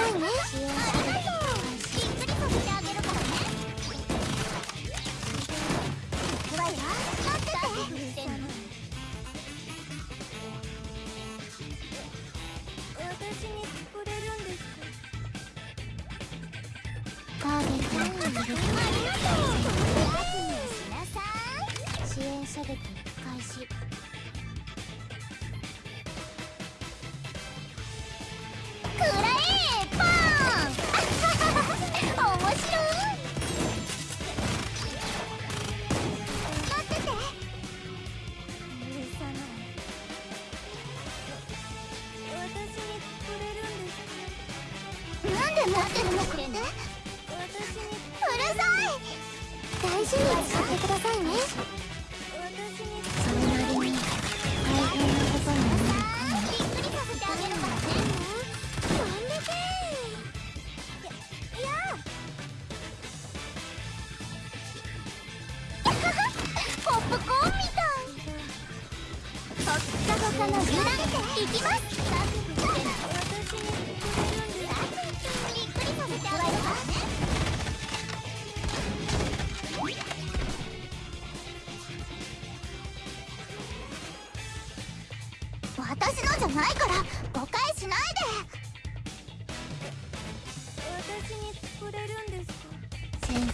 支援射撃開始びっくりさせてあげるからね行くわよ待ってて私にくれるんです。かターゲットを撃ありがとう支援射撃開始なんで持ってるのかってうるさい大事に使ってくださいね。私にそれなりに大変なことになるかもびっくりさせてあげるからねなんでけいやポップコーンみたいほっかほかの油断いきます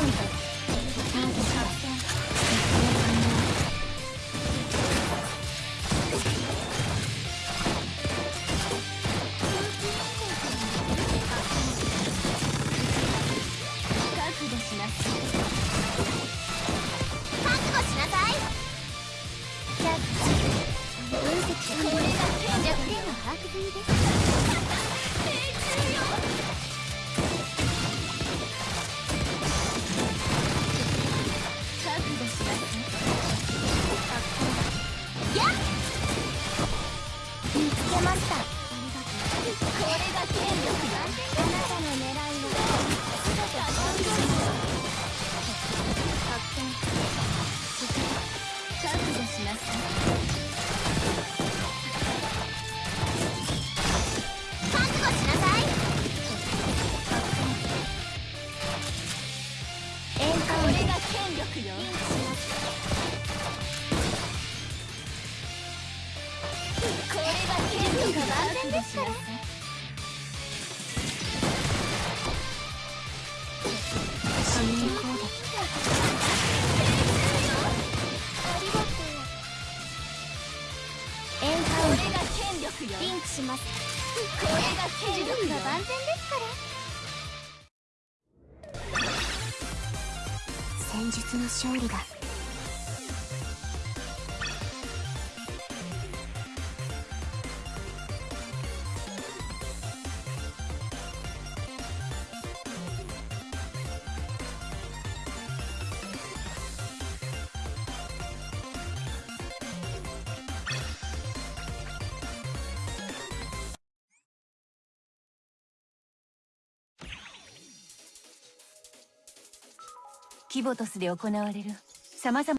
エンカウンこれが権力が万全ですから。戦術の勝利だ。キボトスで行われる様々